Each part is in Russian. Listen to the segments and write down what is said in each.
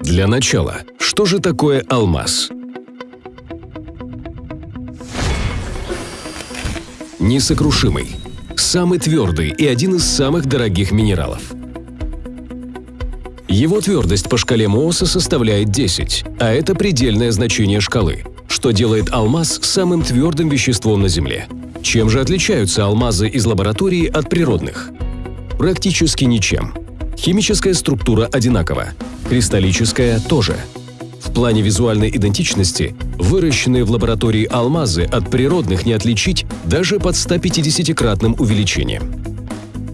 Для начала, что же такое алмаз? Несокрушимый. Самый твердый и один из самых дорогих минералов. Его твердость по шкале Мооса составляет 10, а это предельное значение шкалы, что делает алмаз самым твердым веществом на Земле. Чем же отличаются алмазы из лаборатории от природных? Практически ничем. Химическая структура одинакова, кристаллическая тоже. В плане визуальной идентичности выращенные в лаборатории алмазы от природных не отличить даже под 150-кратным увеличением.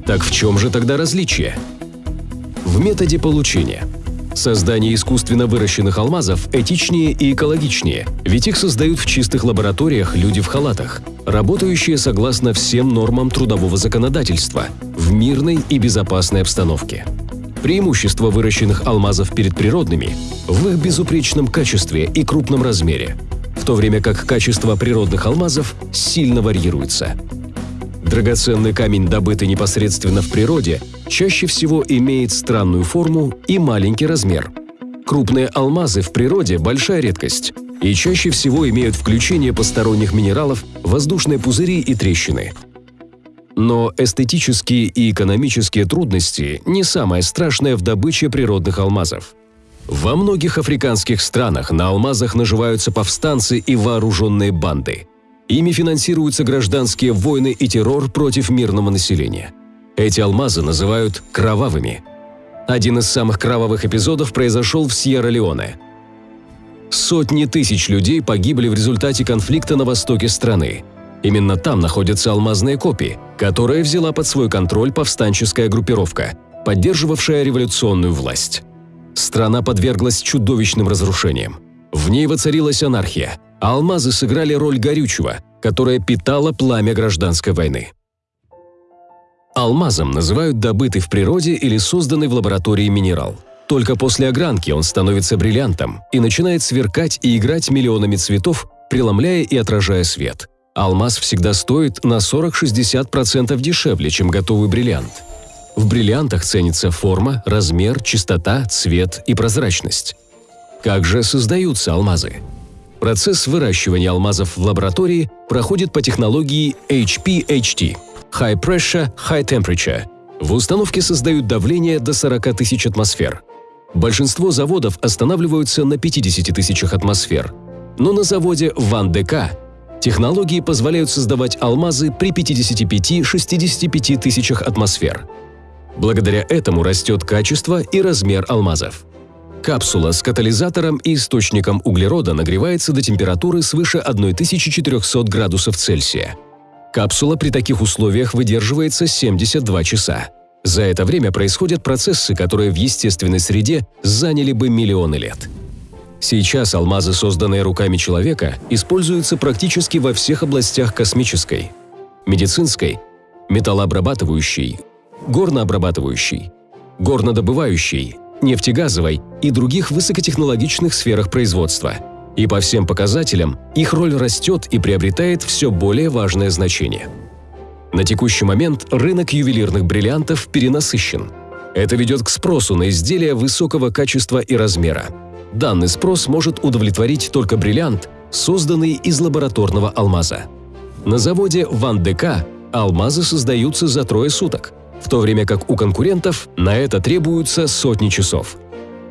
Так в чем же тогда различие? В методе получения. Создание искусственно выращенных алмазов этичнее и экологичнее, ведь их создают в чистых лабораториях люди в халатах, работающие согласно всем нормам трудового законодательства, в мирной и безопасной обстановке. Преимущество выращенных алмазов перед природными в их безупречном качестве и крупном размере, в то время как качество природных алмазов сильно варьируется. Драгоценный камень, добытый непосредственно в природе, чаще всего имеет странную форму и маленький размер. Крупные алмазы в природе – большая редкость и чаще всего имеют включение посторонних минералов, воздушные пузыри и трещины – но эстетические и экономические трудности не самое страшное в добыче природных алмазов. Во многих африканских странах на алмазах наживаются повстанцы и вооруженные банды. Ими финансируются гражданские войны и террор против мирного населения. Эти алмазы называют «кровавыми». Один из самых кровавых эпизодов произошел в Сьерра-Леоне. Сотни тысяч людей погибли в результате конфликта на востоке страны – Именно там находятся алмазные копии, которые взяла под свой контроль повстанческая группировка, поддерживавшая революционную власть. Страна подверглась чудовищным разрушениям. В ней воцарилась анархия, а алмазы сыграли роль горючего, которое питало пламя гражданской войны. Алмазом называют добытый в природе или созданный в лаборатории минерал. Только после огранки он становится бриллиантом и начинает сверкать и играть миллионами цветов, преломляя и отражая свет – Алмаз всегда стоит на 40-60% дешевле, чем готовый бриллиант. В бриллиантах ценится форма, размер, чистота, цвет и прозрачность. Как же создаются алмазы? Процесс выращивания алмазов в лаборатории проходит по технологии HPHT – High Pressure, High Temperature. В установке создают давление до 40 тысяч атмосфер. Большинство заводов останавливаются на 50 тысячах атмосфер. Но на заводе Ван ДК Технологии позволяют создавать алмазы при 55-65 тысячах атмосфер. Благодаря этому растет качество и размер алмазов. Капсула с катализатором и источником углерода нагревается до температуры свыше 1400 градусов Цельсия. Капсула при таких условиях выдерживается 72 часа. За это время происходят процессы, которые в естественной среде заняли бы миллионы лет. Сейчас алмазы, созданные руками человека, используются практически во всех областях космической, медицинской, металлообрабатывающей, горнообрабатывающей, горнодобывающей, нефтегазовой и других высокотехнологичных сферах производства. И по всем показателям их роль растет и приобретает все более важное значение. На текущий момент рынок ювелирных бриллиантов перенасыщен. Это ведет к спросу на изделия высокого качества и размера – Данный спрос может удовлетворить только бриллиант, созданный из лабораторного алмаза. На заводе Ван ДК алмазы создаются за трое суток, в то время как у конкурентов на это требуются сотни часов.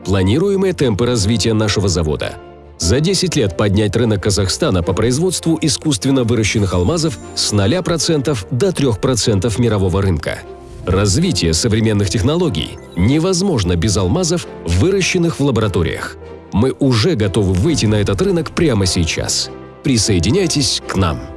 Планируемые темпы развития нашего завода за 10 лет поднять рынок Казахстана по производству искусственно выращенных алмазов с 0% до 3% мирового рынка. Развитие современных технологий невозможно без алмазов, выращенных в лабораториях. Мы уже готовы выйти на этот рынок прямо сейчас. Присоединяйтесь к нам!